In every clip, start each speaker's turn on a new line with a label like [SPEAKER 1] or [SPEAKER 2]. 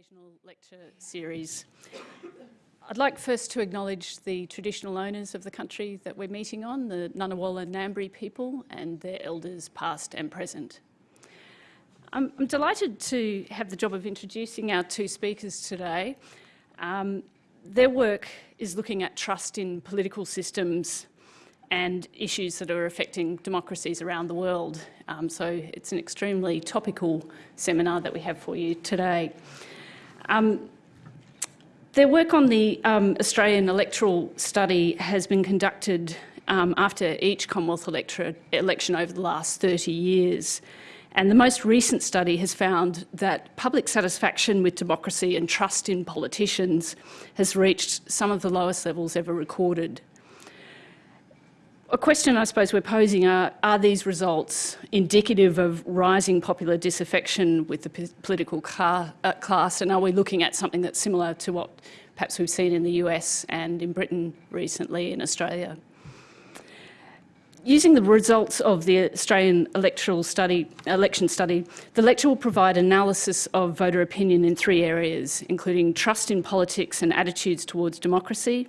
[SPEAKER 1] occasional lecture series. I'd like first to acknowledge the traditional owners of the country that we're meeting on, the Ngunnawal and Ngambri people and their elders past and present. I'm, I'm, delighted to have the job of introducing our two speakers today. Um, their work is looking at trust in political systems and issues that are affecting democracies around the world. Um, so it's an extremely topical seminar that we have for you today. Um, their work on the um, Australian electoral study has been conducted um, after each Commonwealth election over the last 30 years. And the most recent study has found that public satisfaction with democracy and trust in politicians has reached some of the lowest levels ever recorded. A question I suppose we're posing are, are these results indicative of rising popular disaffection with the political car, uh, class and are we looking at something that's similar to what perhaps we've seen in the US and in Britain recently in Australia? Using the results of the Australian electoral study, election study, the lecture will provide analysis of voter opinion in three areas, including trust in politics and attitudes towards democracy,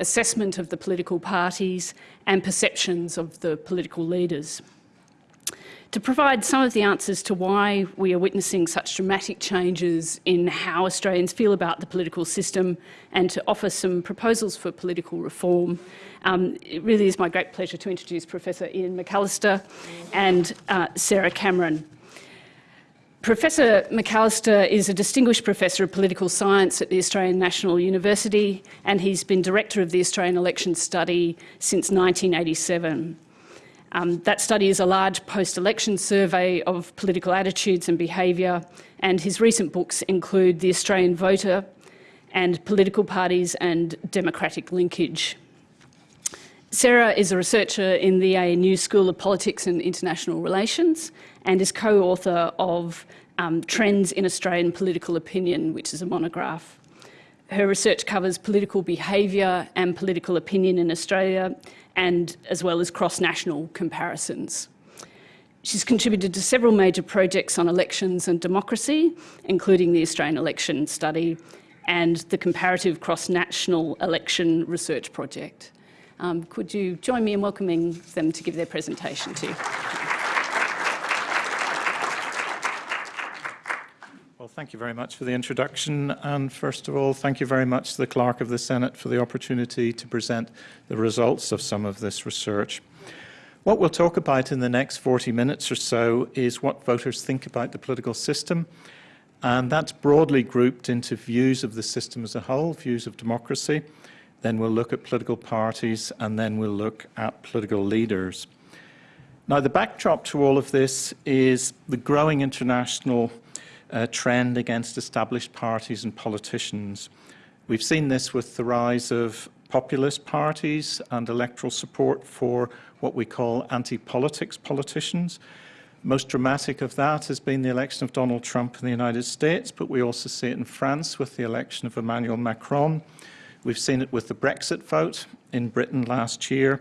[SPEAKER 1] assessment of the political parties and perceptions of the political leaders. To provide some of the answers to why we are witnessing such dramatic changes in how Australians feel about the political system and to offer some proposals for political reform, um, it really is my great pleasure to introduce Professor Ian McAllister and uh, Sarah Cameron. Professor McAllister is a Distinguished Professor of Political Science at the Australian National University and he's been Director of the Australian Election Study since 1987. Um, that study is a large post-election survey of political attitudes and behaviour and his recent books include The Australian Voter and Political Parties and Democratic Linkage. Sarah is a researcher in the ANU School of Politics and International Relations and is co-author of um, Trends in Australian Political Opinion, which is a monograph. Her research covers political behaviour and political opinion in Australia and as well as cross-national comparisons. She's contributed to several major projects on elections and democracy, including the Australian Election Study and the Comparative Cross-National Election Research Project. Um, could you join me in welcoming them to give their presentation to
[SPEAKER 2] Well, thank you very much for the introduction. And first of all, thank you very much to the Clerk of the Senate for the opportunity to present the results of some of this research. What we'll talk about in the next 40 minutes or so is what voters think about the political system. And that's broadly grouped into views of the system as a whole, views of democracy, then we'll look at political parties, and then we'll look at political leaders. Now, the backdrop to all of this is the growing international uh, trend against established parties and politicians. We've seen this with the rise of populist parties and electoral support for what we call anti-politics politicians. Most dramatic of that has been the election of Donald Trump in the United States, but we also see it in France with the election of Emmanuel Macron. We've seen it with the Brexit vote in Britain last year.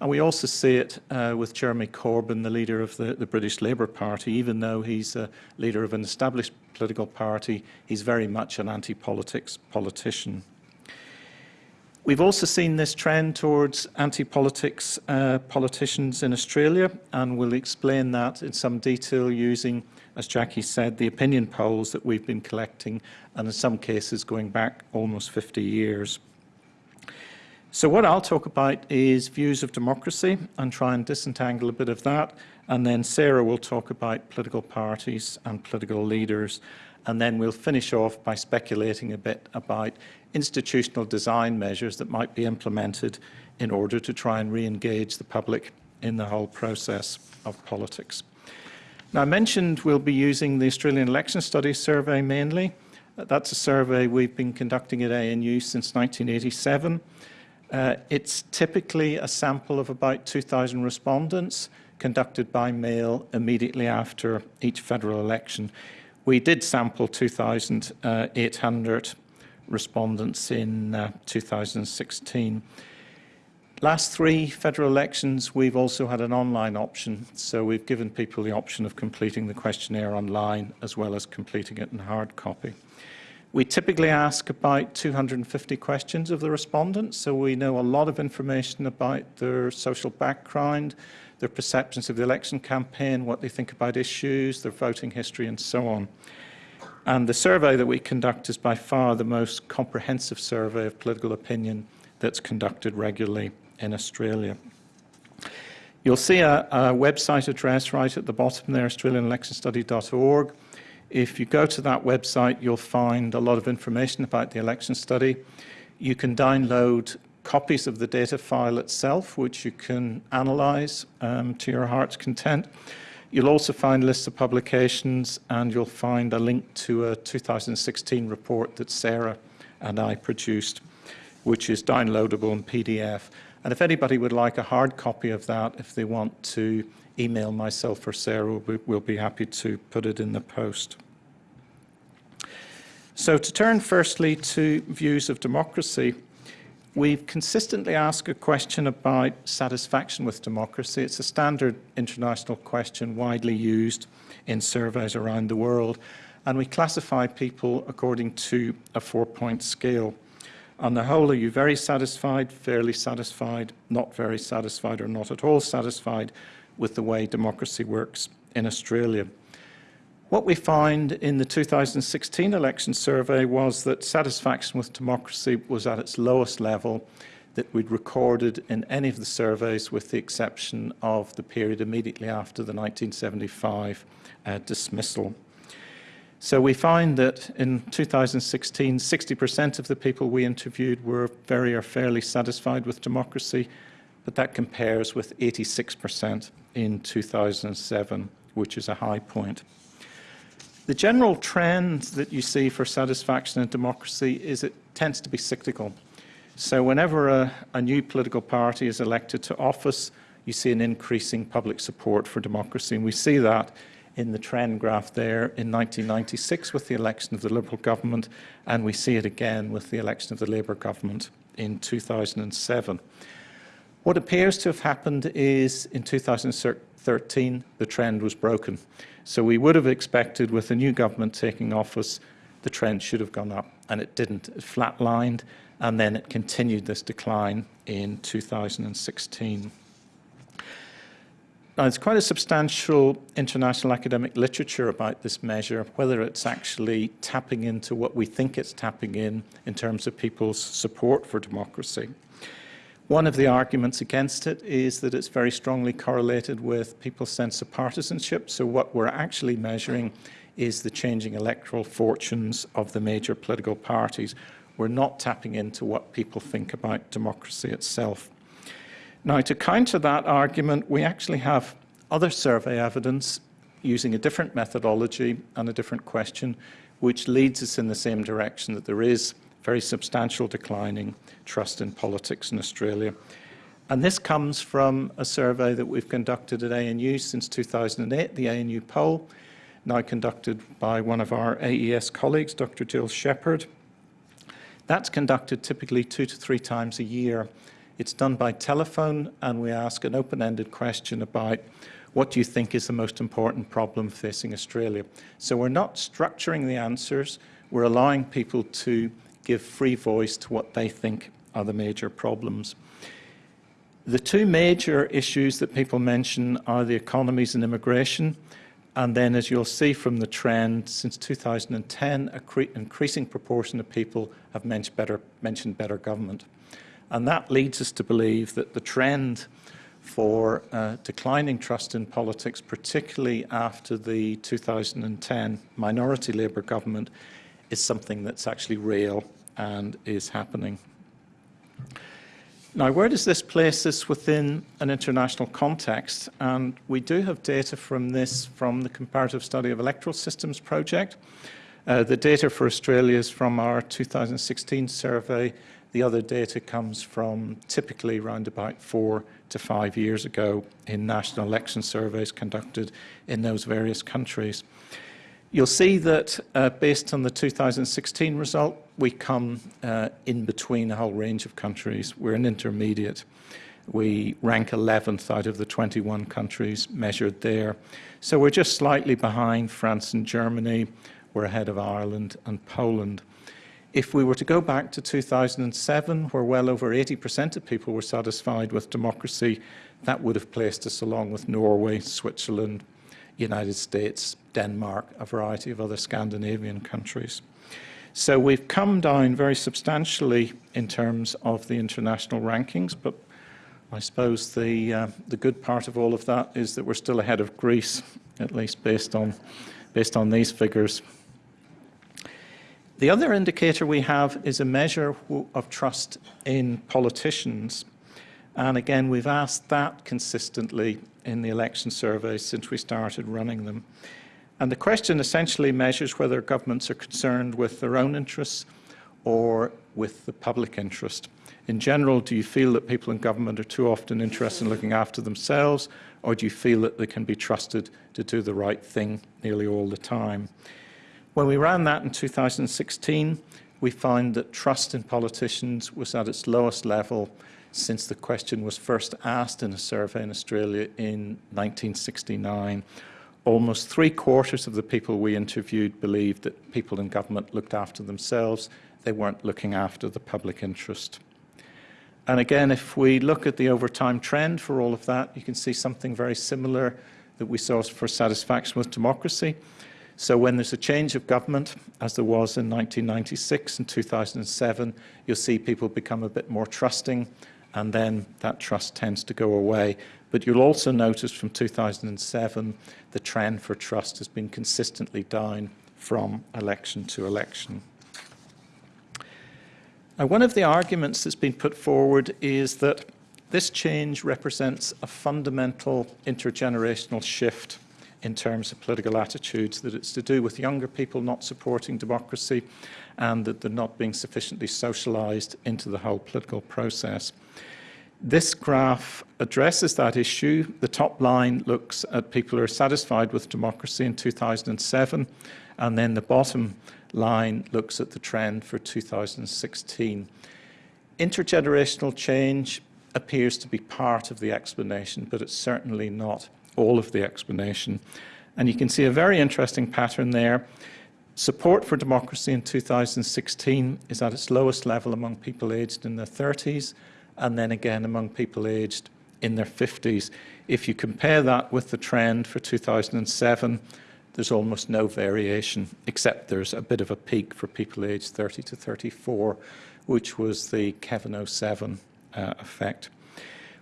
[SPEAKER 2] And we also see it uh, with Jeremy Corbyn, the leader of the, the, British Labour Party. Even though he's a leader of an established political party, he's very much an anti-politics politician. We've also seen this trend towards anti-politics uh, politicians in Australia, and we'll explain that in some detail using, as Jackie said, the opinion polls that we've been collecting, and in some cases going back almost 50 years. So what I'll talk about is views of democracy and try and disentangle a bit of that, and then Sarah will talk about political parties and political leaders, and then we'll finish off by speculating a bit about institutional design measures that might be implemented in order to try and re-engage the public in the whole process of politics. Now, I mentioned we'll be using the Australian Election Studies Survey mainly. That's a survey we've been conducting at ANU since 1987. Uh, it's typically a sample of about 2,000 respondents conducted by mail immediately after each federal election. We did sample 2,800 respondents in uh, 2016. Last three federal elections, we've also had an online option. So we've given people the option of completing the questionnaire online as well as completing it in hard copy. We typically ask about 250 questions of the respondents, so we know a lot of information about their social background, their perceptions of the election campaign, what they think about issues, their voting history, and so on. And the survey that we conduct is by far the most comprehensive survey of political opinion that's conducted regularly in Australia. You'll see a, a, website address right at the bottom there, australianelectionstudy.org. If you go to that website, you'll find a lot of information about the election study. You can download copies of the data file itself, which you can analyze um, to your heart's content. You'll also find lists of publications, and you'll find a link to a 2016 report that Sarah and I produced, which is downloadable in PDF. And if anybody would like a hard copy of that, if they want to email myself or Sarah, we'll be happy to put it in the post. So to turn firstly to views of democracy, we've consistently asked a question about satisfaction with democracy. It's a standard international question widely used in surveys around the world, and we classify people according to a four-point scale. On the whole, are you very satisfied, fairly satisfied, not very satisfied, or not at all satisfied with the way democracy works in Australia? What we found in the 2016 election survey was that satisfaction with democracy was at its lowest level that we'd recorded in any of the surveys with the exception of the period immediately after the 1975 uh, dismissal. So we find that in 2016, 60% of the people we interviewed were very or fairly satisfied with democracy, but that compares with 86% in 2007, which is a high point. The general trend that you see for satisfaction in democracy is it tends to be cyclical. So whenever a, a new political party is elected to office, you see an increasing public support for democracy, and we see that in the trend graph there in 1996 with the election of the Liberal government, and we see it again with the election of the Labour government in 2007. What appears to have happened is in 2013, the trend was broken. So we would have expected with the new government taking office, the trend should have gone up, and it didn't. It flatlined, and then it continued this decline in 2016. Now, there's quite a substantial international academic literature about this measure, whether it's actually tapping into what we think it's tapping in in terms of people's support for democracy. One of the arguments against it is that it's very strongly correlated with people's sense of partisanship. So what we're actually measuring is the changing electoral fortunes of the major political parties. We're not tapping into what people think about democracy itself. Now, to counter that argument, we actually have other survey evidence using a different methodology and a different question, which leads us in the same direction that there is very substantial declining trust in politics in Australia. And this comes from a survey that we've conducted at ANU since 2008, the ANU poll, now conducted by one of our AES colleagues, Dr. Jill Shepherd. That's conducted typically two to three times a year it's done by telephone, and we ask an open-ended question about what do you think is the most important problem facing Australia? So we're not structuring the answers, we're allowing people to give free voice to what they think are the major problems. The two major issues that people mention are the economies and immigration. And then, as you'll see from the trend, since 2010, an increasing proportion of people have mentioned better, mentioned better government. And that leads us to believe that the trend for uh, declining trust in politics, particularly after the 2010 minority Labour government, is something that's actually real and is happening. Now, where does this place us within an international context? And we do have data from this from the Comparative Study of Electoral Systems project. Uh, the data for Australia is from our 2016 survey the other data comes from typically around about four to five years ago in national election surveys conducted in those various countries. You'll see that uh, based on the 2016 result, we come uh, in between a whole range of countries. We're an intermediate. We rank 11th out of the 21 countries measured there. So we're just slightly behind France and Germany. We're ahead of Ireland and Poland. If we were to go back to 2007, where well over 80% of people were satisfied with democracy, that would have placed us along with Norway, Switzerland, United States, Denmark, a variety of other Scandinavian countries. So we've come down very substantially in terms of the international rankings, but I suppose the, uh, the good part of all of that is that we're still ahead of Greece, at least based on, based on these figures. The other indicator we have is a measure of trust in politicians. And again, we've asked that consistently in the election surveys since we started running them. And the question essentially measures whether governments are concerned with their own interests or with the public interest. In general, do you feel that people in government are too often interested in looking after themselves, or do you feel that they can be trusted to do the right thing nearly all the time? When we ran that in 2016, we found that trust in politicians was at its lowest level since the question was first asked in a survey in Australia in 1969. Almost three quarters of the people we interviewed believed that people in government looked after themselves. They weren't looking after the public interest. And again, if we look at the overtime trend for all of that, you can see something very similar that we saw for satisfaction with democracy. So when there's a change of government, as there was in 1996 and 2007, you'll see people become a bit more trusting, and then that trust tends to go away. But you'll also notice from 2007, the trend for trust has been consistently down from election to election. Now, one of the arguments that's been put forward is that this change represents a fundamental intergenerational shift in terms of political attitudes, that it's to do with younger people not supporting democracy and that they're not being sufficiently socialized into the whole political process. This graph addresses that issue. The top line looks at people who are satisfied with democracy in 2007, and then the bottom line looks at the trend for 2016. Intergenerational change appears to be part of the explanation, but it's certainly not all of the explanation. And you can see a very interesting pattern there. Support for democracy in 2016 is at its lowest level among people aged in their 30s, and then again among people aged in their 50s. If you compare that with the trend for 2007, there's almost no variation, except there's a bit of a peak for people aged 30 to 34, which was the Kevin 07 uh, effect.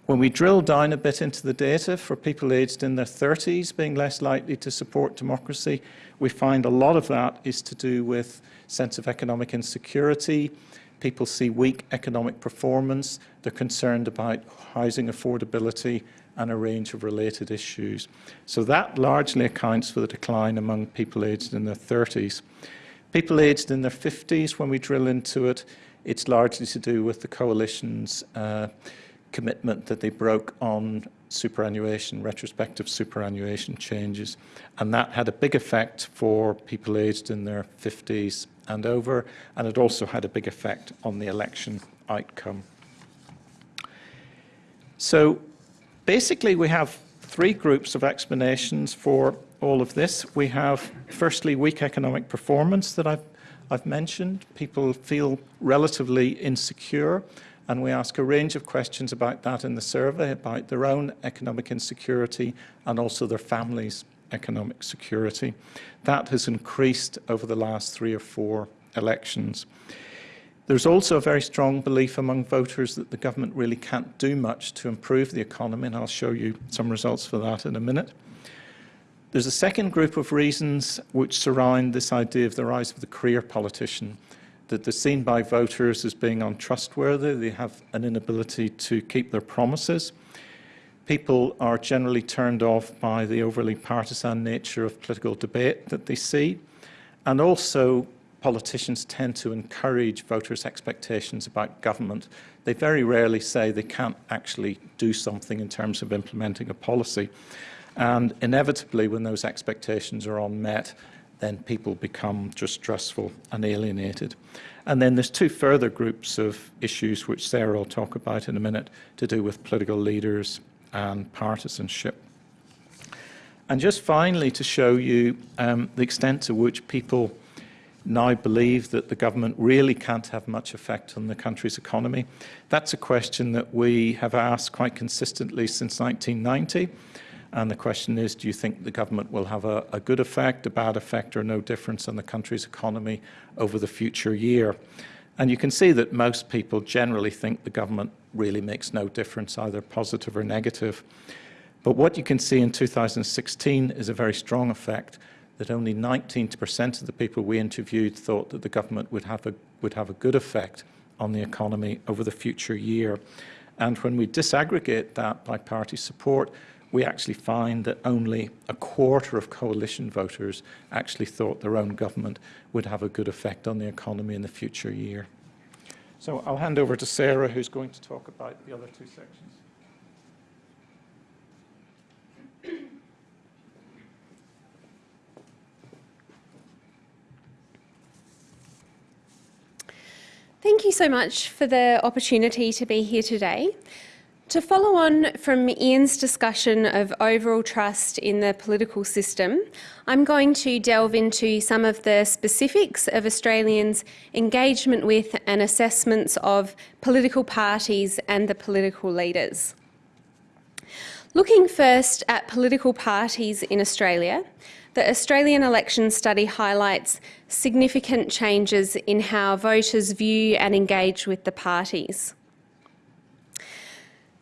[SPEAKER 2] When we drill down a bit into the data for people aged in their 30s being less likely to support democracy, we find a lot of that is to do with sense of economic insecurity. People see weak economic performance. They're concerned about housing affordability and a range of related issues. So that largely accounts for the decline among people aged in their 30s. People aged in their 50s, when we drill into it, it's largely to do with the coalition's uh, commitment that they broke on superannuation, retrospective superannuation changes. And that had a big effect for people aged in their 50s and over, and it also had a big effect on the election outcome. So basically we have three groups of explanations for all of this. We have, firstly, weak economic performance that I've, I've mentioned. People feel relatively insecure and we ask a range of questions about that in the survey, about their own economic insecurity and also their families' economic security. That has increased over the last three or four elections. There's also a very strong belief among voters that the government really can't do much to improve the economy, and I'll show you some results for that in a minute. There's a second group of reasons which surround this idea of the rise of the career politician that they're seen by voters as being untrustworthy. They have an inability to keep their promises. People are generally turned off by the overly partisan nature of political debate that they see. And also, politicians tend to encourage voters' expectations about government. They very rarely say they can't actually do something in terms of implementing a policy. And inevitably, when those expectations are unmet, then people become distrustful and alienated. And then there's two further groups of issues which Sarah will talk about in a minute to do with political leaders and partisanship. And just finally to show you um, the extent to which people now believe that the government really can't have much effect on the country's economy. That's a question that we have asked quite consistently since 1990. And the question is, do you think the government will have a, a good effect, a bad effect, or no difference on the country's economy over the future year? And you can see that most people generally think the government really makes no difference, either positive or negative. But what you can see in 2016 is a very strong effect that only 19% of the people we interviewed thought that the government would have a, would have a good effect on the economy over the future year. And when we disaggregate that by party support, we actually find that only a quarter of coalition voters actually thought their own government would have a good effect on the economy in the future year. So I'll hand over to Sarah, who's going to talk about the other two sections.
[SPEAKER 3] Thank you so much for the opportunity to be here today. To follow on from Ian's discussion of overall trust in the political system, I'm going to delve into some of the specifics of Australians' engagement with and assessments of political parties and the political leaders. Looking first at political parties in Australia, the Australian election study highlights significant changes in how voters view and engage with the parties.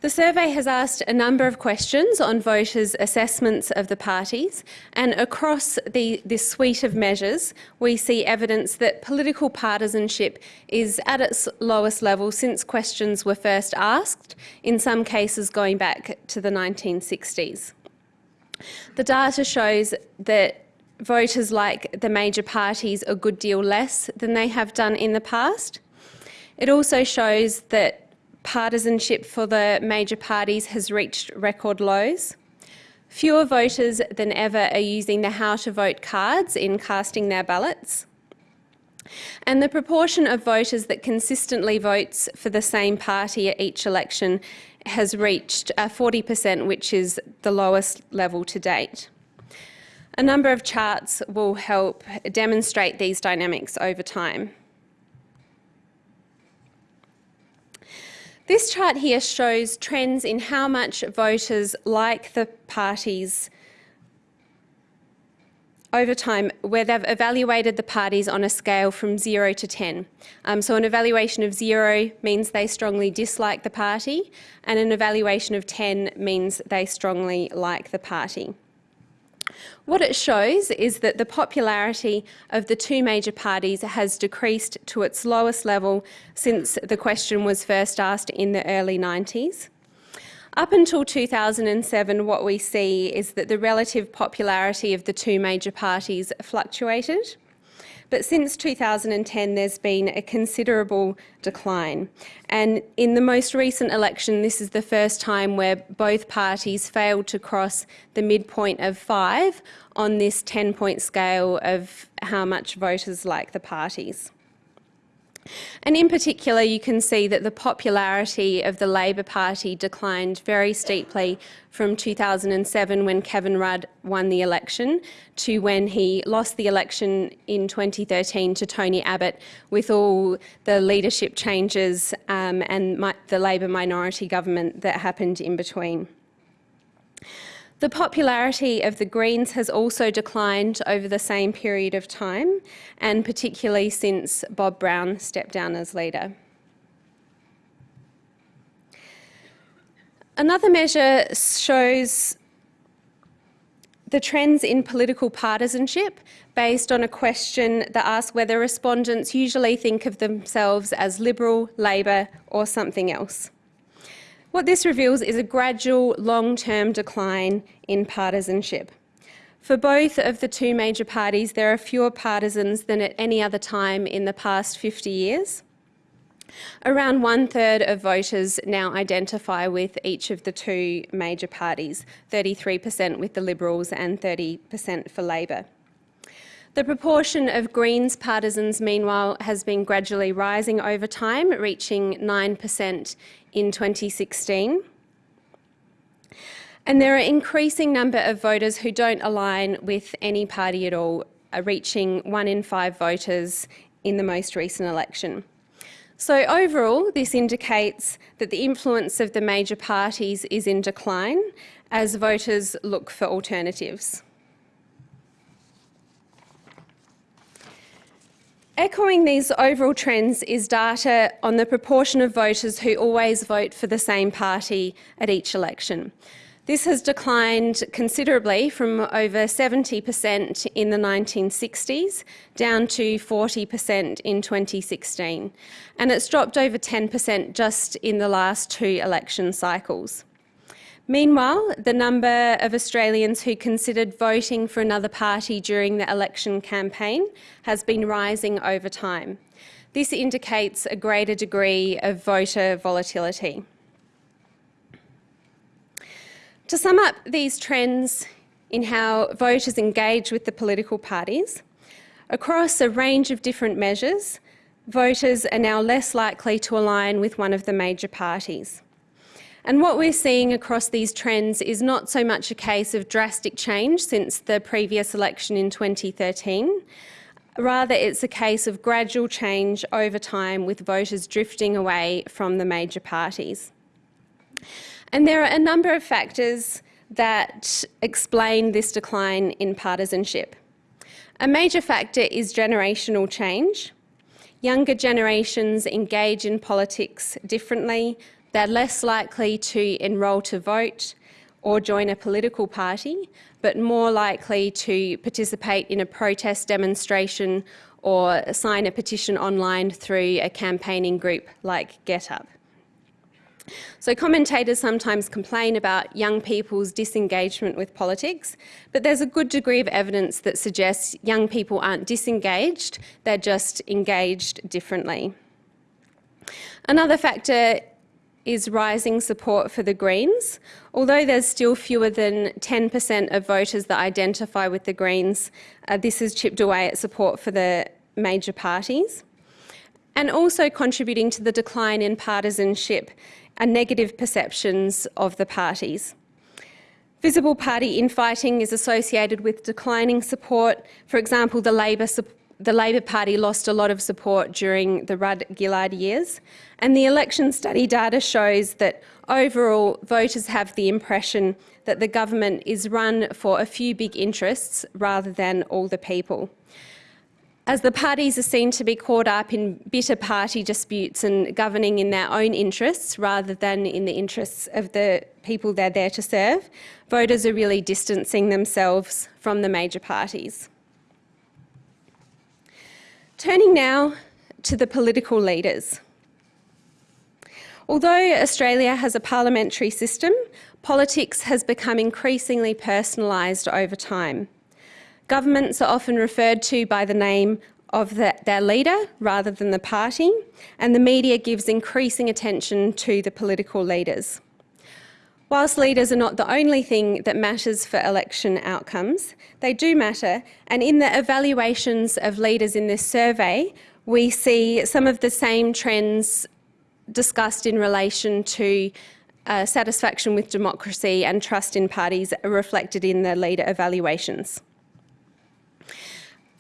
[SPEAKER 3] The survey has asked a number of questions on voters' assessments of the parties, and across the, this suite of measures, we see evidence that political partisanship is at its lowest level since questions were first asked, in some cases going back to the 1960s. The data shows that voters like the major parties a good deal less than they have done in the past. It also shows that partisanship for the major parties has reached record lows. Fewer voters than ever are using the how to vote cards in casting their ballots. And the proportion of voters that consistently votes for the same party at each election has reached uh, 40%, which is the lowest level to date. A number of charts will help demonstrate these dynamics over time. This chart here shows trends in how much voters like the parties over time where they've evaluated the parties on a scale from 0 to 10. Um, so an evaluation of 0 means they strongly dislike the party and an evaluation of 10 means they strongly like the party. What it shows is that the popularity of the two major parties has decreased to its lowest level since the question was first asked in the early 90s. Up until 2007, what we see is that the relative popularity of the two major parties fluctuated. But since 2010, there's been a considerable decline. And in the most recent election, this is the first time where both parties failed to cross the midpoint of five on this 10 point scale of how much voters like the parties. And in particular, you can see that the popularity of the Labor Party declined very steeply from 2007 when Kevin Rudd won the election to when he lost the election in 2013 to Tony Abbott with all the leadership changes um, and the Labor minority government that happened in between. The popularity of the Greens has also declined over the same period of time, and particularly since Bob Brown stepped down as leader. Another measure shows the trends in political partisanship based on a question that asks whether respondents usually think of themselves as Liberal, Labor or something else. What this reveals is a gradual long-term decline in partisanship. For both of the two major parties, there are fewer partisans than at any other time in the past 50 years. Around one third of voters now identify with each of the two major parties, 33% with the Liberals and 30% for Labor. The proportion of Greens partisans, meanwhile, has been gradually rising over time, reaching 9% in 2016. And there are increasing number of voters who don't align with any party at all, uh, reaching one in five voters in the most recent election. So overall, this indicates that the influence of the major parties is in decline as voters look for alternatives. Echoing these overall trends is data on the proportion of voters who always vote for the same party at each election. This has declined considerably from over 70% in the 1960s down to 40% in 2016, and it's dropped over 10% just in the last two election cycles. Meanwhile, the number of Australians who considered voting for another party during the election campaign has been rising over time. This indicates a greater degree of voter volatility. To sum up these trends in how voters engage with the political parties, across a range of different measures, voters are now less likely to align with one of the major parties. And what we're seeing across these trends is not so much a case of drastic change since the previous election in 2013, rather it's a case of gradual change over time with voters drifting away from the major parties. And there are a number of factors that explain this decline in partisanship. A major factor is generational change. Younger generations engage in politics differently. They're less likely to enrol to vote or join a political party, but more likely to participate in a protest demonstration or sign a petition online through a campaigning group like GetUp. So commentators sometimes complain about young people's disengagement with politics, but there's a good degree of evidence that suggests young people aren't disengaged, they're just engaged differently. Another factor is rising support for the Greens. Although there's still fewer than 10% of voters that identify with the Greens, uh, this has chipped away at support for the major parties. And also contributing to the decline in partisanship and negative perceptions of the parties. Visible party infighting is associated with declining support. For example, the Labor, the Labor Party lost a lot of support during the Rudd-Gillard years, and the election study data shows that overall voters have the impression that the government is run for a few big interests rather than all the people as the parties are seen to be caught up in bitter party disputes and governing in their own interests rather than in the interests of the people they're there to serve, voters are really distancing themselves from the major parties. Turning now to the political leaders. Although Australia has a parliamentary system, politics has become increasingly personalised over time. Governments are often referred to by the name of the, their leader rather than the party, and the media gives increasing attention to the political leaders. Whilst leaders are not the only thing that matters for election outcomes, they do matter, and in the evaluations of leaders in this survey, we see some of the same trends discussed in relation to uh, satisfaction with democracy and trust in parties reflected in the leader evaluations.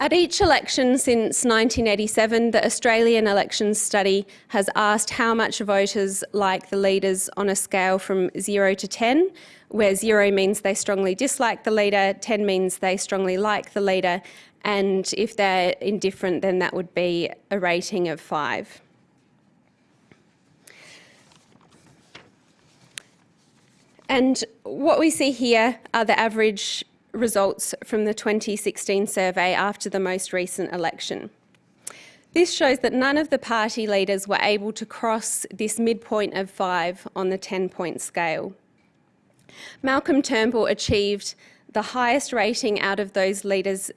[SPEAKER 3] At each election since 1987, the Australian Elections Study has asked how much voters like the leaders on a scale from 0 to 10, where 0 means they strongly dislike the leader, 10 means they strongly like the leader, and if they're indifferent, then that would be a rating of 5. And what we see here are the average results from the 2016 survey after the most recent election. This shows that none of the party leaders were able to cross this midpoint of five on the 10-point scale. Malcolm Turnbull achieved the highest rating out of those leaders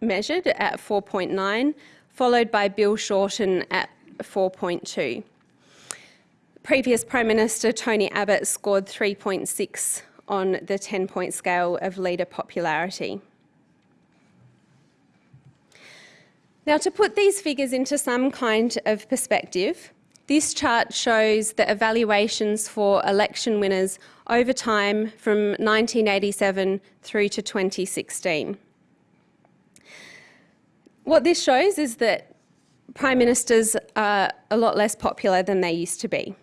[SPEAKER 3] measured at 4.9, followed by Bill Shorten at 4.2. Previous Prime Minister Tony Abbott scored 3.6 on the 10-point scale of leader popularity. Now, to put these figures into some kind of perspective, this chart shows the evaluations for election winners over time from 1987 through to 2016. What this shows is that prime ministers are a lot less popular than they used to be.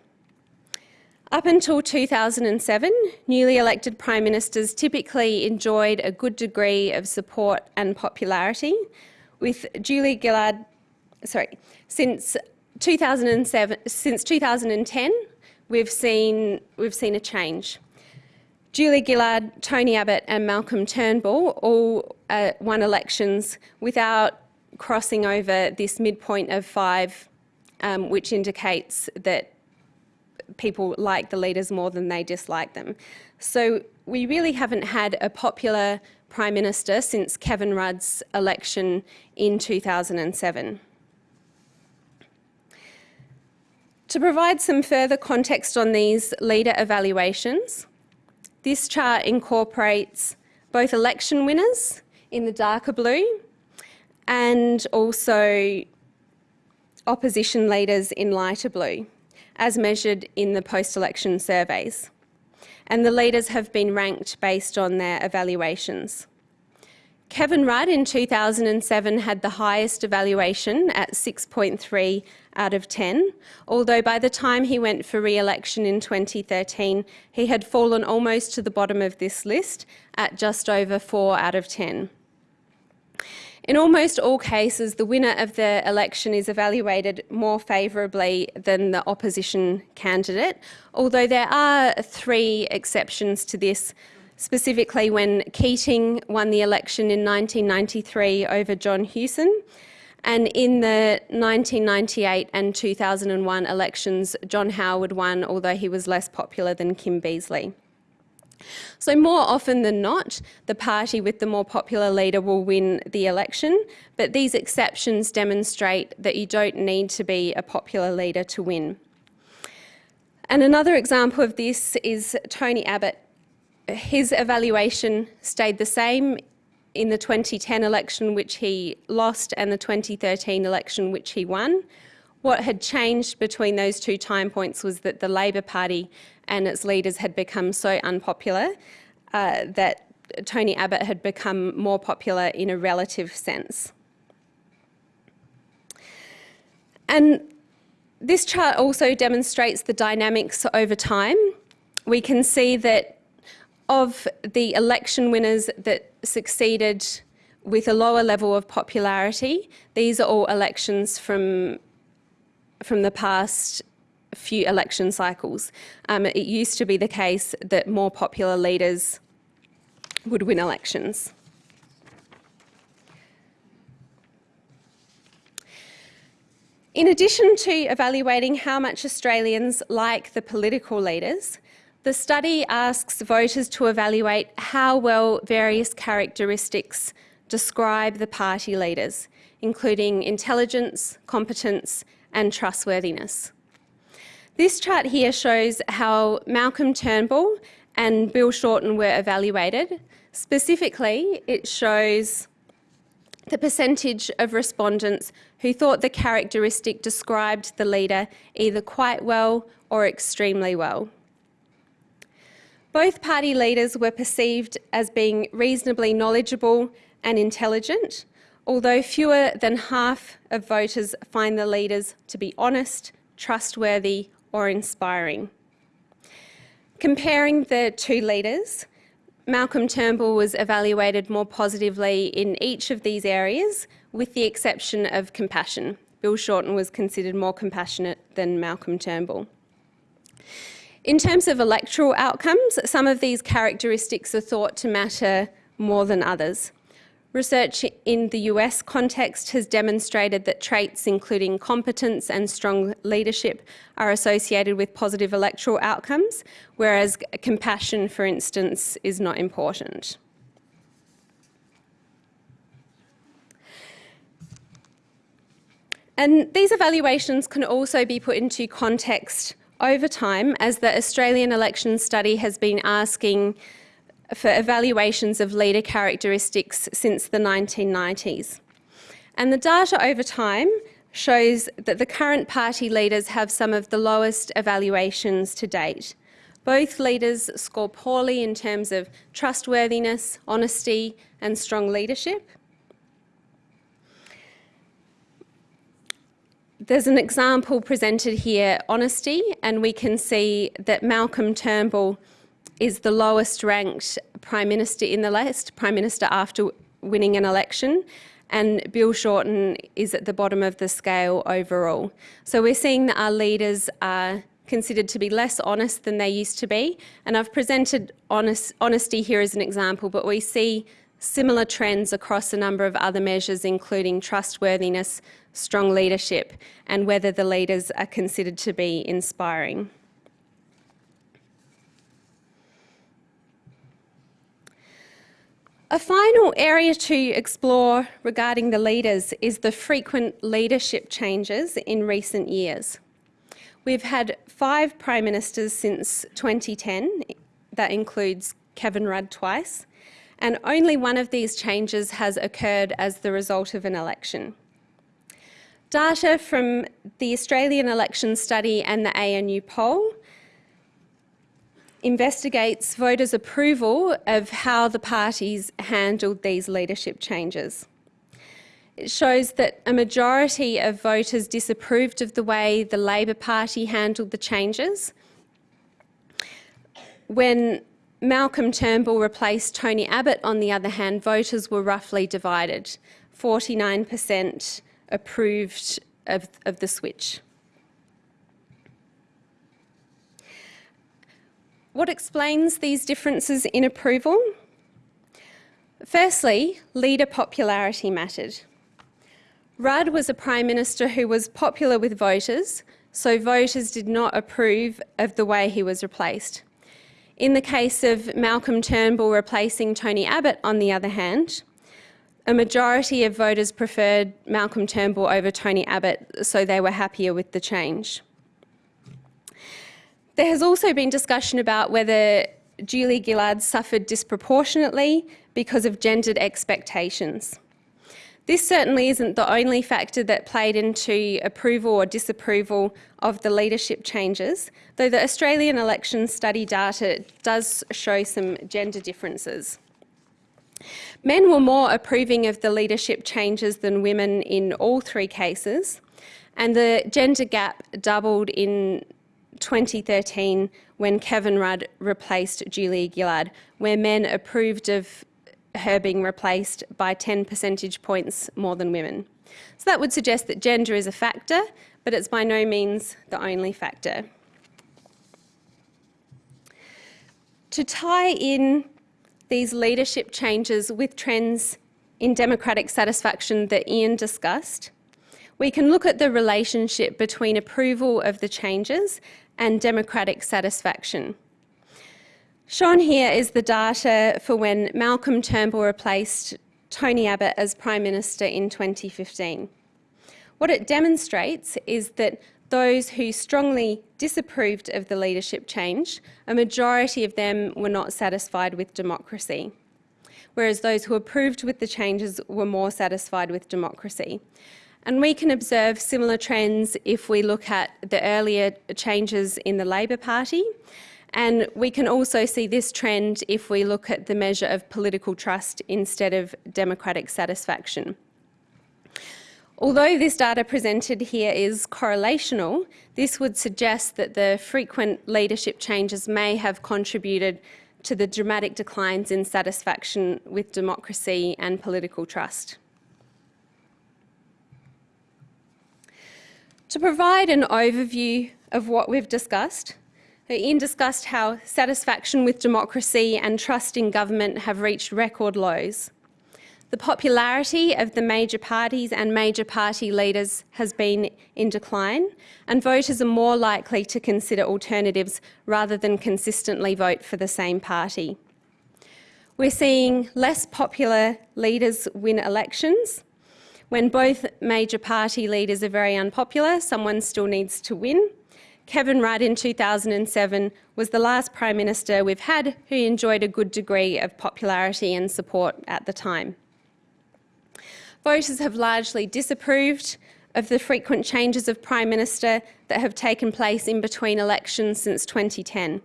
[SPEAKER 3] Up until 2007, newly elected prime ministers typically enjoyed a good degree of support and popularity, with Julia Gillard, sorry, since 2007, since 2010, we've seen, we've seen a change. Julia Gillard, Tony Abbott and Malcolm Turnbull all uh, won elections without crossing over this midpoint of five, um, which indicates that people like the leaders more than they dislike them. So we really haven't had a popular Prime Minister since Kevin Rudd's election in 2007. To provide some further context on these leader evaluations, this chart incorporates both election winners in the darker blue and also opposition leaders in lighter blue, as measured in the post-election surveys. And the leaders have been ranked based on their evaluations. Kevin Rudd in 2007 had the highest evaluation at 6.3 out of 10, although by the time he went for re-election in 2013, he had fallen almost to the bottom of this list at just over 4 out of 10. In almost all cases, the winner of the election is evaluated more favourably than the opposition candidate, although there are three exceptions to this specifically when Keating won the election in 1993 over John Hewson. And in the 1998 and 2001 elections, John Howard won, although he was less popular than Kim Beazley. So more often than not, the party with the more popular leader will win the election, but these exceptions demonstrate that you don't need to be a popular leader to win. And another example of this is Tony Abbott his evaluation stayed the same in the 2010 election, which he lost, and the 2013 election, which he won. What had changed between those two time points was that the Labor Party and its leaders had become so unpopular uh, that Tony Abbott had become more popular in a relative sense. And this chart also demonstrates the dynamics over time. We can see that of the election winners that succeeded with a lower level of popularity, these are all elections from, from the past few election cycles. Um, it used to be the case that more popular leaders would win elections. In addition to evaluating how much Australians like the political leaders, the study asks voters to evaluate how well various characteristics describe the party leaders, including intelligence, competence and trustworthiness. This chart here shows how Malcolm Turnbull and Bill Shorten were evaluated. Specifically, it shows the percentage of respondents who thought the characteristic described the leader either quite well or extremely well. Both party leaders were perceived as being reasonably knowledgeable and intelligent, although fewer than half of voters find the leaders to be honest, trustworthy or inspiring. Comparing the two leaders, Malcolm Turnbull was evaluated more positively in each of these areas, with the exception of compassion. Bill Shorten was considered more compassionate than Malcolm Turnbull. In terms of electoral outcomes, some of these characteristics are thought to matter more than others. Research in the US context has demonstrated that traits including competence and strong leadership are associated with positive electoral outcomes, whereas compassion, for instance, is not important. And these evaluations can also be put into context over time, as the Australian election study has been asking for evaluations of leader characteristics since the 1990s. And the data over time shows that the current party leaders have some of the lowest evaluations to date. Both leaders score poorly in terms of trustworthiness, honesty and strong leadership. There's an example presented here, honesty, and we can see that Malcolm Turnbull is the lowest ranked Prime Minister in the list, Prime Minister after winning an election, and Bill Shorten is at the bottom of the scale overall. So we're seeing that our leaders are considered to be less honest than they used to be, and I've presented honest, honesty here as an example, but we see similar trends across a number of other measures, including trustworthiness, strong leadership, and whether the leaders are considered to be inspiring. A final area to explore regarding the leaders is the frequent leadership changes in recent years. We've had five Prime Ministers since 2010, that includes Kevin Rudd twice, and only one of these changes has occurred as the result of an election. Data from the Australian Election Study and the ANU poll investigates voters' approval of how the parties handled these leadership changes. It shows that a majority of voters disapproved of the way the Labor Party handled the changes. When Malcolm Turnbull replaced Tony Abbott, on the other hand, voters were roughly divided. 49% approved of, of the switch. What explains these differences in approval? Firstly, leader popularity mattered. Rudd was a Prime Minister who was popular with voters, so voters did not approve of the way he was replaced. In the case of Malcolm Turnbull replacing Tony Abbott, on the other hand, a majority of voters preferred Malcolm Turnbull over Tony Abbott, so they were happier with the change. There has also been discussion about whether Julia Gillard suffered disproportionately because of gendered expectations. This certainly isn't the only factor that played into approval or disapproval of the leadership changes, though the Australian election study data does show some gender differences. Men were more approving of the leadership changes than women in all three cases, and the gender gap doubled in 2013 when Kevin Rudd replaced Julia Gillard, where men approved of her being replaced by 10 percentage points more than women. So that would suggest that gender is a factor, but it's by no means the only factor. To tie in these leadership changes with trends in democratic satisfaction that Ian discussed, we can look at the relationship between approval of the changes and democratic satisfaction. Shown here is the data for when Malcolm Turnbull replaced Tony Abbott as Prime Minister in 2015. What it demonstrates is that those who strongly disapproved of the leadership change, a majority of them were not satisfied with democracy, whereas those who approved with the changes were more satisfied with democracy. And we can observe similar trends if we look at the earlier changes in the Labor Party. And we can also see this trend if we look at the measure of political trust instead of democratic satisfaction. Although this data presented here is correlational, this would suggest that the frequent leadership changes may have contributed to the dramatic declines in satisfaction with democracy and political trust. To provide an overview of what we've discussed, Ian discussed how satisfaction with democracy and trust in government have reached record lows. The popularity of the major parties and major party leaders has been in decline, and voters are more likely to consider alternatives rather than consistently vote for the same party. We're seeing less popular leaders win elections, when both major party leaders are very unpopular, someone still needs to win. Kevin Rudd in 2007 was the last Prime Minister we've had who enjoyed a good degree of popularity and support at the time. voters have largely disapproved of the frequent changes of Prime Minister that have taken place in between elections since 2010.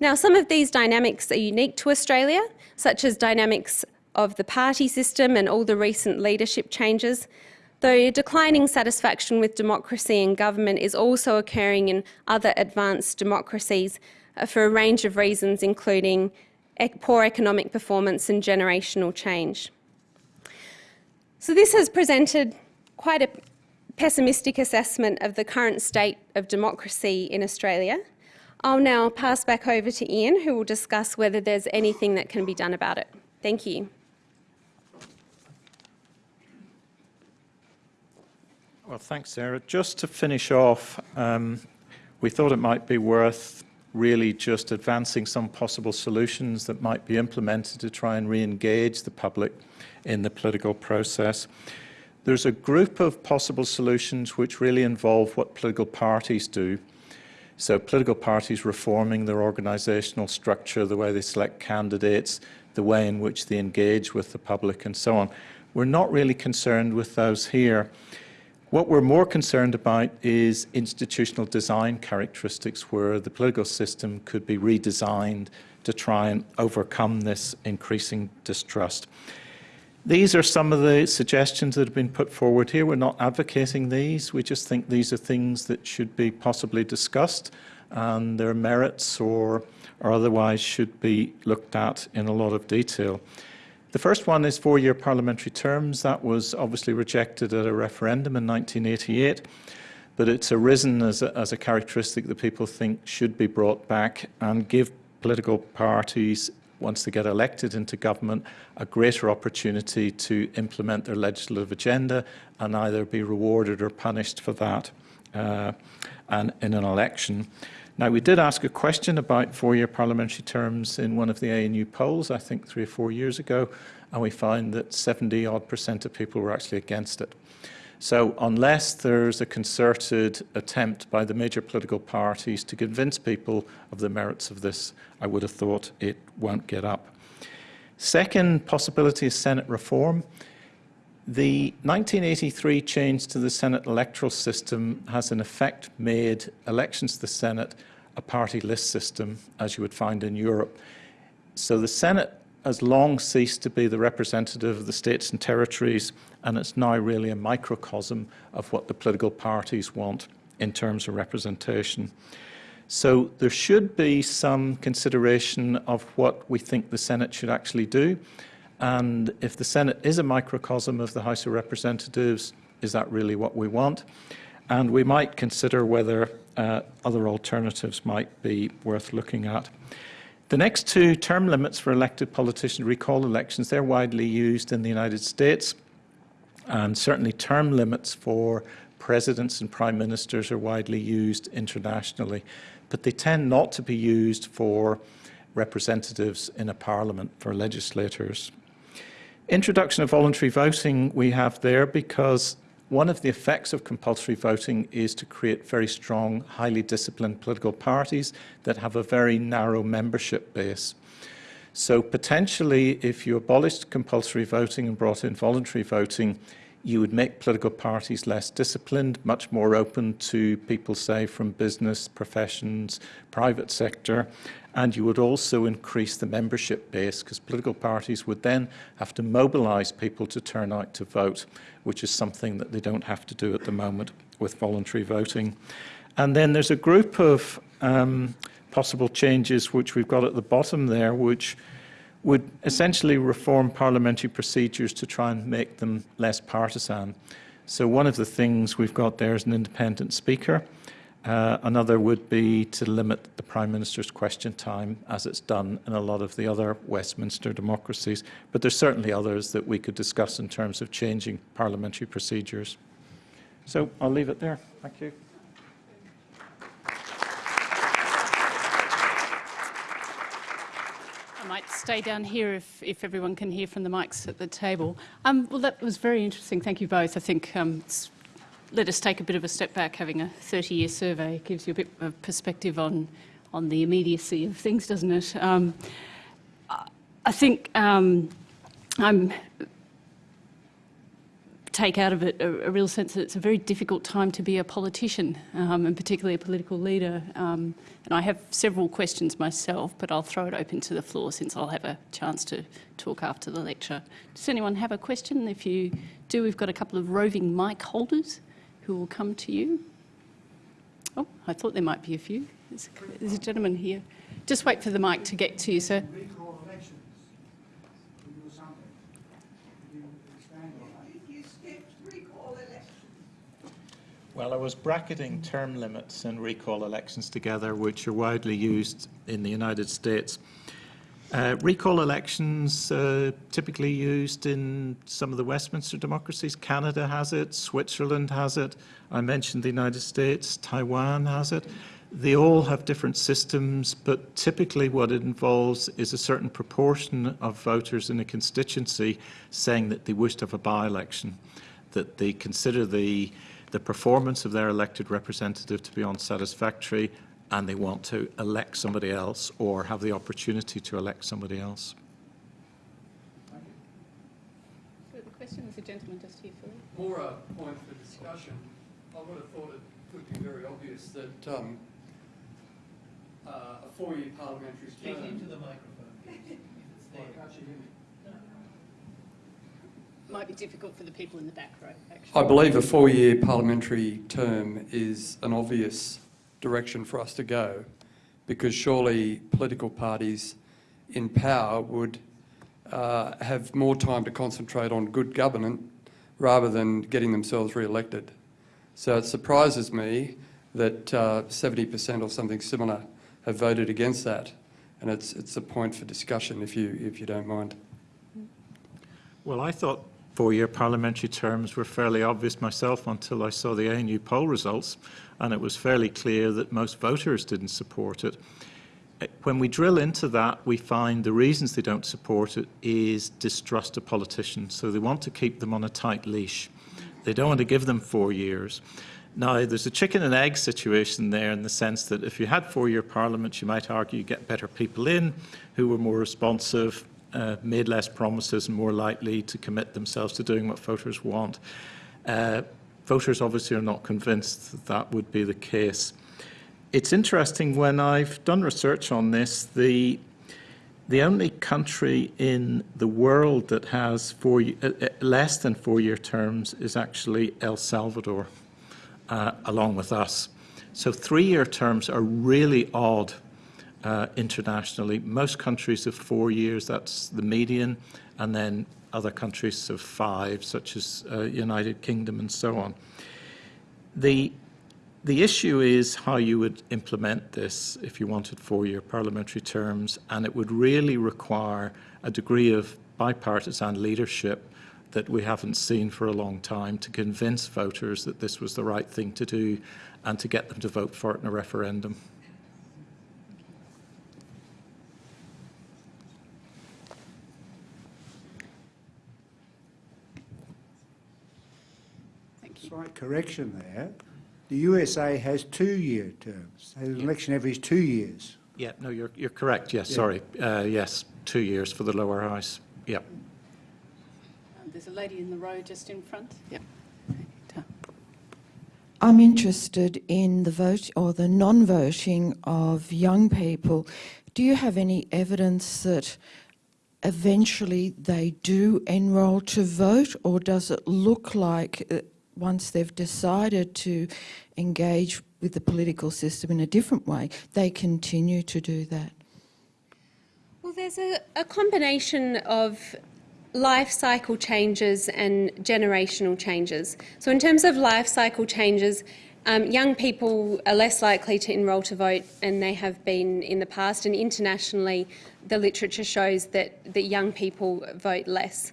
[SPEAKER 3] Now, some of these dynamics are unique to Australia, such as dynamics of the party system and all the recent leadership changes, though declining satisfaction with democracy and government is also occurring in other advanced democracies uh, for a range of reasons, including poor economic performance and generational change. So this has presented quite a pessimistic assessment of the current state of democracy in Australia. I'll now pass back over to Ian, who will discuss whether there's anything that can be done about it. Thank you.
[SPEAKER 2] Well, thanks, Sarah. Just to finish off, um, we thought it might be worth really just advancing some possible solutions that might be implemented to try and re-engage the public in the political process. There's a group of possible solutions which really involve what political parties do. So political parties reforming their organisational structure, the way they select candidates, the way in which they engage with the public and so on. We're not really concerned with those here. What we're more concerned about is institutional design characteristics where the political system could be redesigned to try and overcome this increasing distrust. These are some of the suggestions that have been put forward here. We're not advocating these. We just think these are things that should be possibly discussed and their merits or, or otherwise should be looked at in a lot of detail. The first one is four-year parliamentary terms. That was obviously rejected at a referendum in 1988, but it's arisen as a, as a characteristic that people think should be brought back and give political parties once they get elected into government, a greater opportunity to implement their legislative agenda and either be rewarded or punished for that uh, and in an election. Now, we did ask a question about four-year parliamentary terms in one of the ANU polls, I think three or four years ago, and we found that 70-odd percent of people were actually against it. So unless there's a concerted attempt by the major political parties to convince people of the merits of this, I would have thought it won't get up. Second possibility is Senate reform. The 1983 change to the Senate electoral system has in effect made elections to the Senate a party list system, as you would find in Europe. So the Senate has long ceased to be the representative of the states and territories, and it's now really a microcosm of what the political parties want in terms of representation. So there should be some consideration of what we think the Senate should actually do. And if the Senate is a microcosm of the House of Representatives, is that really what we want? And we might consider whether uh, other alternatives might be worth looking at. The next two term limits for elected politicians, recall elections, they're widely used in the United States. And certainly term limits for presidents and prime ministers are widely used internationally. But they tend not to be used for representatives in a parliament, for legislators. Introduction of voluntary voting we have there because one of the effects of compulsory voting is to create very strong, highly disciplined political parties that have a very narrow membership base. So potentially, if you abolished compulsory voting and brought in voluntary voting, you would make political parties less disciplined, much more open to people, say, from business, professions, private sector, and you would also increase the membership base because political parties would then have to mobilize people to turn out to vote, which is something that they don't have to do at the moment with voluntary voting. And then there's a group of um, possible changes which we've got at the bottom there, which would essentially reform parliamentary procedures to try and make them less partisan. So one of the things we've got there is an independent speaker. Uh, another would be to limit the Prime Minister's question time, as it's done in a lot of the other Westminster democracies. But there's certainly others that we could discuss in terms of changing parliamentary procedures. So I'll leave it there. Thank you.
[SPEAKER 1] I might stay down here if, if everyone can hear from the mics at the table. Um, well, that was very interesting. Thank you both. I think um, it's let us take a bit of a step back. Having a 30-year survey gives you a bit of perspective on, on the immediacy of things, doesn't it? Um, I think um, I'm take out of it a, a, real sense that it's a very difficult time to be a politician, um, and particularly a political leader. Um, and I have several questions myself, but I'll throw it open to the floor since I'll have a chance to talk after the lecture. Does anyone have a question? If you do, we've got a couple of roving mic holders who will come to you. Oh, I thought there might be a few. There's a, there's a gentleman here. Just wait for the mic to get to you, sir.
[SPEAKER 2] Well, I was bracketing term limits and recall elections together, which are widely used in the United States. Uh, recall elections uh, typically used in some of the Westminster democracies. Canada has it, Switzerland has it. I mentioned the United States, Taiwan has it. They all have different systems, but typically what it involves is a certain proportion of voters in a constituency saying that they wish to have a by-election, that they consider the the performance of their elected representative to be unsatisfactory and they want to elect somebody else or have the opportunity to elect somebody else.
[SPEAKER 1] So the question was a gentleman just here, Philip.
[SPEAKER 4] More a point for discussion. I would have thought it would be very obvious that um, uh, a four-year parliamentary term...
[SPEAKER 5] Speak into the microphone.
[SPEAKER 1] might be difficult for the people in the back row, actually.
[SPEAKER 4] I believe a four-year parliamentary term is an obvious direction for us to go because surely political parties in power would uh, have more time to concentrate on good governance rather than getting themselves re-elected. So it surprises me that 70% uh, or something similar have voted against that. And it's, it's a point for discussion if you, if you don't mind.
[SPEAKER 2] Well, I thought four-year parliamentary terms were fairly obvious myself until I saw the ANU poll results, and it was fairly clear that most voters didn't support it. When we drill into that, we find the reasons they don't support it is distrust of politicians. So they want to keep them on a tight leash. They don't want to give them four years. Now, there's a chicken and egg situation there in the sense that if you had four-year parliaments, you might argue you get better people in who were more responsive, uh, made less promises and more likely to commit themselves to doing what voters want. Uh, voters obviously are not convinced that that would be the case. It's interesting when I've done research on this, the the only country in the world that has four, uh, uh less than four-year terms is actually El Salvador, uh, along with us. So three-year terms are really odd uh, internationally. Most countries have four years, that's the median, and then other countries have five, such as uh, United Kingdom and so on. The, the issue is how you would implement this if you wanted four-year parliamentary terms, and it would really require a degree of bipartisan leadership that we haven't seen for a long time to convince voters that this was the right thing to do and to get them to vote for it in a referendum.
[SPEAKER 6] Slight correction there. The USA has two-year terms. They have an election every two years.
[SPEAKER 2] Yeah, no, you're, you're correct. Yes, yeah. sorry. Uh, yes, two years for the lower house. Yep.
[SPEAKER 1] Uh, there's a lady in the row just in front. Yep.
[SPEAKER 7] I'm interested in the vote or the non-voting of young people. Do you have any evidence that eventually they do enrol to vote or does it look like uh, once they've decided to engage with the political system in a different way, they continue to do that?
[SPEAKER 3] Well, there's a, a combination of life cycle changes and generational changes. So in terms of life cycle changes, um, young people are less likely to enrol to vote and they have been in the past and internationally the literature shows that, that young people vote less.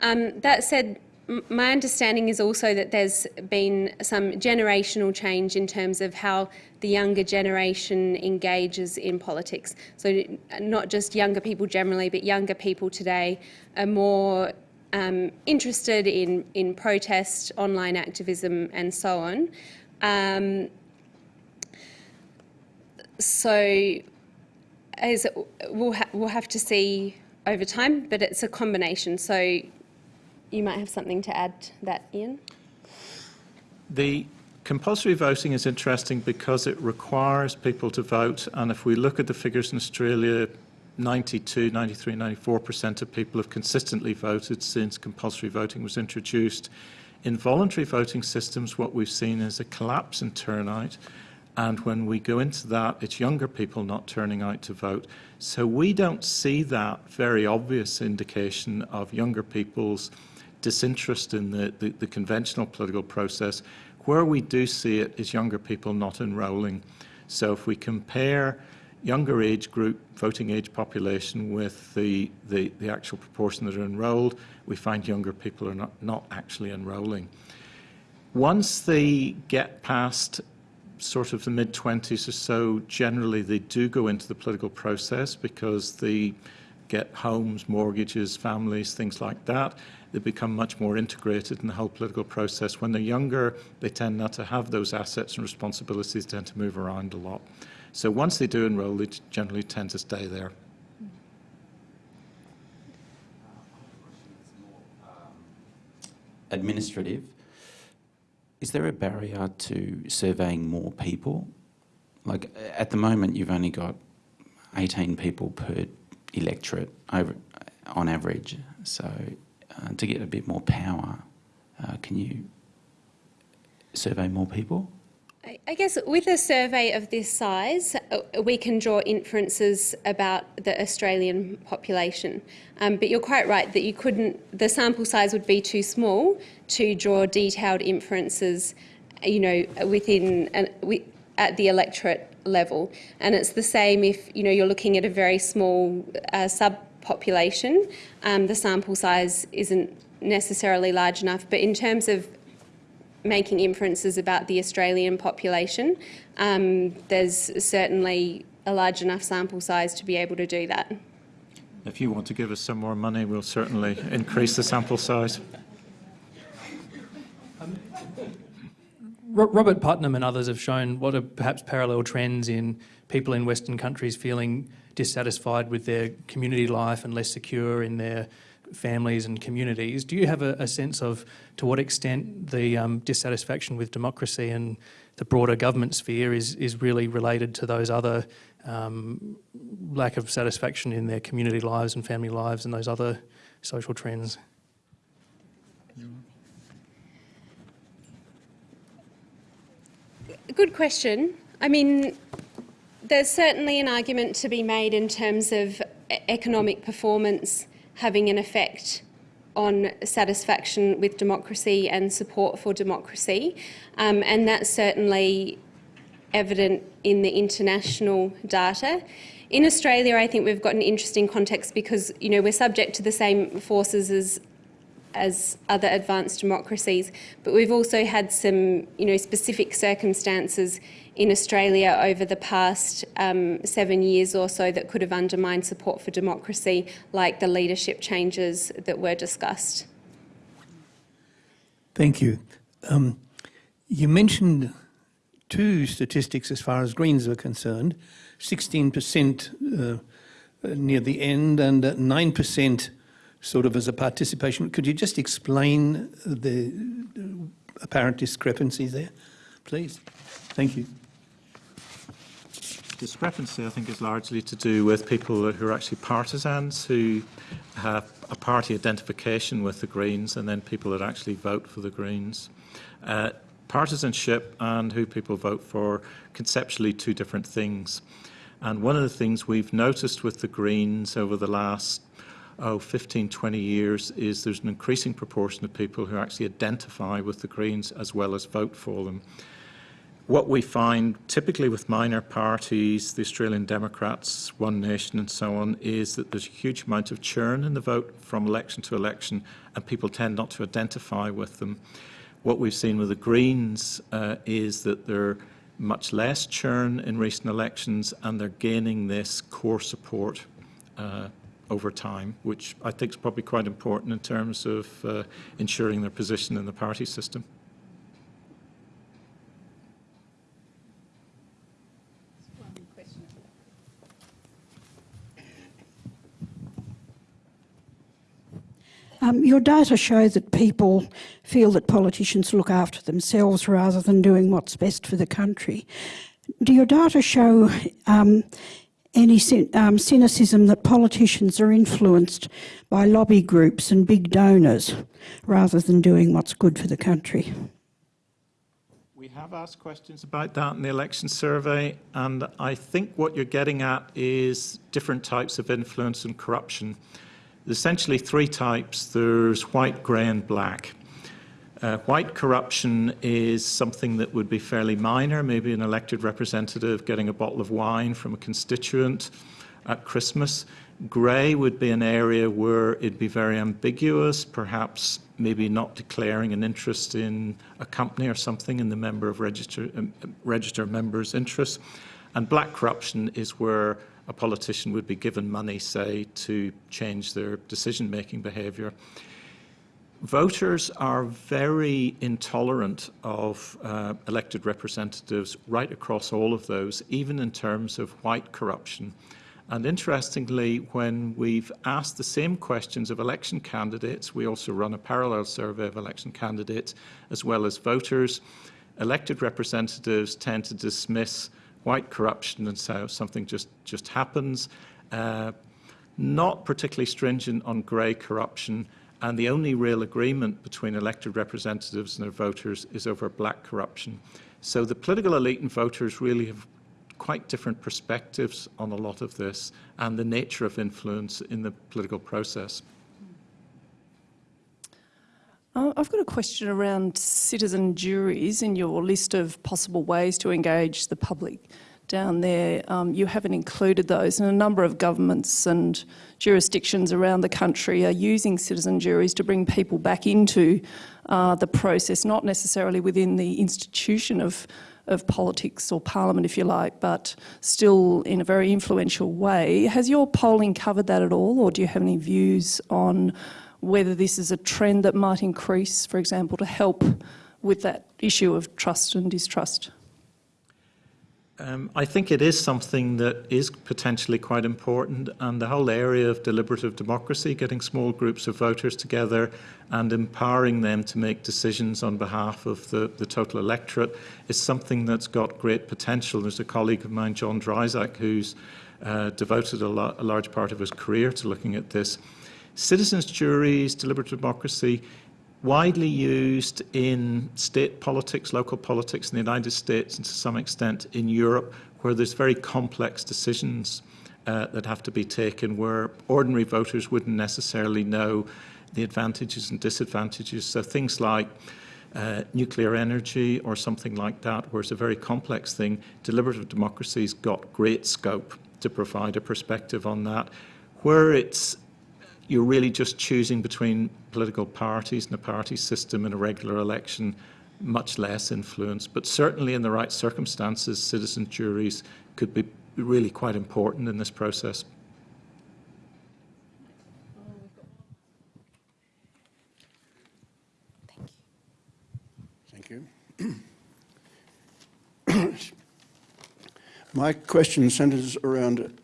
[SPEAKER 3] Um, that said, my understanding is also that there's been some generational change in terms of how the younger generation engages in politics. So not just younger people generally, but younger people today are more um, interested in, in protest, online activism and so on. Um, so as we'll, ha we'll have to see over time, but it's a combination. So you might have something to add to that, Ian.
[SPEAKER 2] The compulsory voting is interesting because it requires people to vote, and if we look at the figures in Australia, 92, 93, 94% of people have consistently voted since compulsory voting was introduced. In voluntary voting systems, what we've seen is a collapse in turnout, and when we go into that, it's younger people not turning out to vote. So we don't see that very obvious indication of younger people's disinterest in the, the, the conventional political process. Where we do see it is younger people not enrolling. So if we compare younger age group voting age population with the, the, the actual proportion that are enrolled, we find younger people are not, not actually enrolling. Once they get past sort of the mid 20s or so, generally they do go into the political process because they get homes, mortgages, families, things like that. They become much more integrated in the whole political process. When they're younger, they tend not to have those assets and responsibilities, tend to move around a lot. So once they do enroll, they generally tend to stay there.
[SPEAKER 5] administrative, is there a barrier to surveying more people? Like at the moment, you've only got 18 people per electorate over, on average. So uh, to get a bit more power, uh, can you survey more people?
[SPEAKER 3] I- guess with a survey of this size, uh, we can draw inferences about the Australian population. Um, but you're quite right that you couldn't, the sample size would be too small to draw detailed inferences, you know, within, an, wi- at the electorate level. And it's the same if, you know, you're looking at a very small uh, subpopulation, um, the sample size isn't necessarily large enough. But in terms of making inferences about the Australian population, um, there's certainly a large enough sample size to be able to do that.
[SPEAKER 2] If you want to give us some more money, we'll certainly increase the sample size.
[SPEAKER 8] Robert Putnam and others have shown what are perhaps parallel trends in people in Western countries feeling dissatisfied with their community life and less secure in their families and communities. Do you have a, a sense of to what extent the um, dissatisfaction with democracy and the broader government sphere is, is really related to those other um, lack of satisfaction in their community lives and family lives and those other social trends?
[SPEAKER 3] Good question. I mean, there's certainly an argument to be made in terms of economic performance having an effect on satisfaction with democracy and support for democracy. Um, and that's certainly evident in the international data. In Australia, I think we've got an interesting context because, you know, we're subject to the same forces as as other advanced democracies, but we've also had some, you know, specific circumstances in Australia over the past um, seven years or so that could have undermined support for democracy, like the leadership changes that were discussed.
[SPEAKER 9] Thank you. Um, you mentioned two statistics as far as Greens are concerned 16% uh, near the end and uh, 9% sort of as a participation. Could you just explain the apparent discrepancies there, please? Thank you.
[SPEAKER 2] Discrepancy, I think, is largely to do with people who are actually partisans who have a party identification with the Greens and then people that actually vote for the Greens. Uh, partisanship and who people vote for, conceptually two different things. And one of the things we've noticed with the Greens over the last oh, 15, 20 years is there's an increasing proportion of people who actually identify with the Greens as well as vote for them. What we find typically with minor parties, the Australian Democrats, One Nation and so on, is that there's a huge amount of churn in the vote from election to election and people tend not to identify with them. What we've seen with the Greens uh, is that they're much less churn in recent elections and they're gaining this core support uh, over time, which I think is probably quite important in terms of uh, ensuring their position in the party system.
[SPEAKER 10] Um, your data show that people feel that politicians look after themselves rather than doing what's best for the country. Do your data show um, any um, cynicism that politicians are influenced by lobby groups and big donors rather than doing what's good for the country?
[SPEAKER 2] We have asked questions about that in the election survey, and I think what you're getting at is different types of influence and corruption. There's essentially three types. There's white, grey and black. Uh, white corruption is something that would be fairly minor, maybe an elected representative getting a bottle of wine from a constituent at Christmas. Grey would be an area where it'd be very ambiguous, perhaps maybe not declaring an interest in a company or something in the member of register, um, register member's interest. And black corruption is where a politician would be given money, say, to change their decision-making behaviour. Voters are very intolerant of uh, elected representatives right across all of those, even in terms of white corruption. And interestingly, when we've asked the same questions of election candidates, we also run a parallel survey of election candidates as well as voters, elected representatives tend to dismiss white corruption and say something just, just happens. Uh, not particularly stringent on grey corruption, and the only real agreement between elected representatives and their voters is over black corruption. So the political elite and voters really have quite different perspectives on a lot of this and the nature of influence in the political process.
[SPEAKER 11] Uh, I've got a question around citizen juries in your list of possible ways to engage the public down there. Um, you haven't included those and a number of governments and jurisdictions around the country are using citizen juries to bring people back into uh, the process, not necessarily within the institution of of politics or parliament, if you like, but still in a very influential way. Has your polling covered that at all, or do you have any views on whether this is a trend that might increase, for example, to help with that issue of trust and distrust?
[SPEAKER 2] Um, I think it is something that is potentially quite important, and the whole area of deliberative democracy, getting small groups of voters together and empowering them to make decisions on behalf of the, the total electorate, is something that's got great potential. There's a colleague of mine, John Dryzek, who's uh, devoted a, a large part of his career to looking at this. Citizens' juries, deliberative democracy, widely used in state politics, local politics in the United States and to some extent in Europe, where there's very complex decisions uh, that have to be taken, where ordinary voters wouldn't necessarily know the advantages and disadvantages. So things like uh, nuclear energy or something like that, where it's a very complex thing, deliberative democracy's got great scope to provide a perspective on that. Where it's you're really just choosing between political parties and a party system in a regular election, much less influence. But certainly in the right circumstances, citizen juries could be really quite important in this process.
[SPEAKER 12] Thank you. My question centres around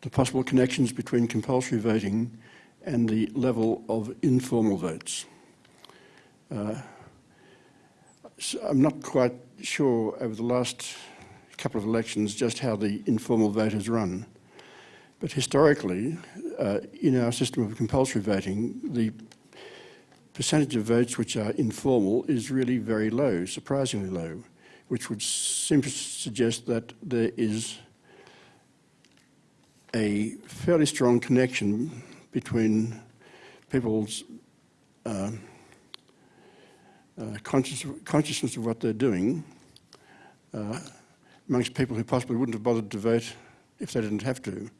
[SPEAKER 12] the possible connections between compulsory voting and the level of informal votes. Uh, so I'm not quite sure over the last couple of elections just how the informal vote has run. But historically, uh, in our system of compulsory voting, the percentage of votes which are informal is really very low, surprisingly low, which would to suggest that there is a fairly strong connection between people's uh, uh, conscious, consciousness of what they're doing uh, amongst people who possibly wouldn't have bothered to vote if they didn't have to.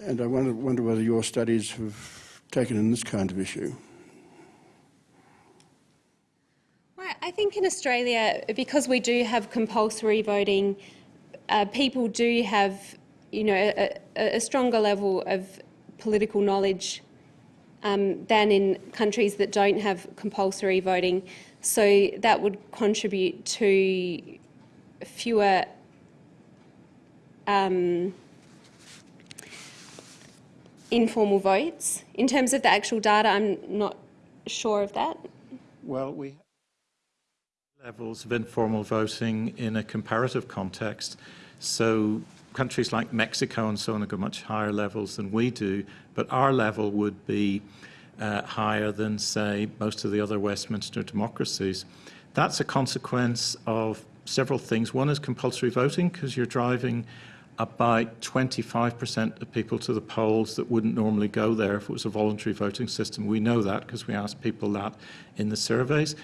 [SPEAKER 12] And I wonder, wonder whether your studies have taken in this kind of issue.
[SPEAKER 3] Well, I think in Australia, because we do have compulsory voting, uh, people do have, you know, a, a, stronger level of political knowledge um, than in countries that don't have compulsory voting. So that would contribute to fewer um, informal votes. In terms of the actual data, I'm not sure of that.
[SPEAKER 2] Well, we have levels of informal voting in a comparative context. So countries like Mexico and so on have much higher levels than we do, but our level would be uh, higher than, say, most of the other Westminster democracies. That's a consequence of several things. One is compulsory voting, because you're driving about 25% of people to the polls that wouldn't normally go there if it was a voluntary voting system. We know that because we asked people that in the surveys.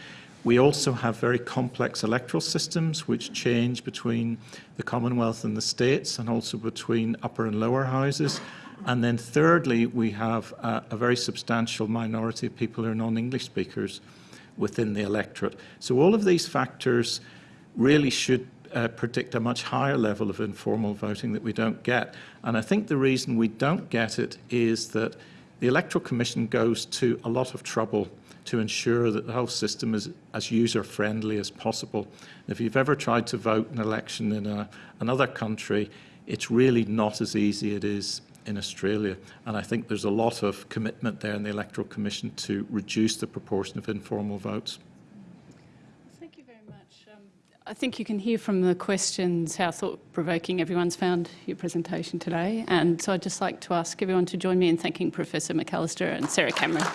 [SPEAKER 2] We also have very complex electoral systems which change between the Commonwealth and the states and also between upper and lower houses. And then thirdly, we have a, a very substantial minority of people who are non-English speakers within the electorate. So all of these factors really should uh, predict a much higher level of informal voting that we don't get. And I think the reason we don't get it is that the Electoral Commission goes to a lot of trouble to ensure that the whole system is as user-friendly as possible. If you've ever tried to vote an election in a, another country, it's really not as easy as it is in Australia. And I think there's a lot of commitment there in the Electoral Commission to reduce the proportion of informal votes.
[SPEAKER 1] Thank you very much. Um, I think you can hear from the questions how thought-provoking everyone's found your presentation today. And so I'd just like to ask everyone to join me in thanking Professor McAllister and Sarah Cameron.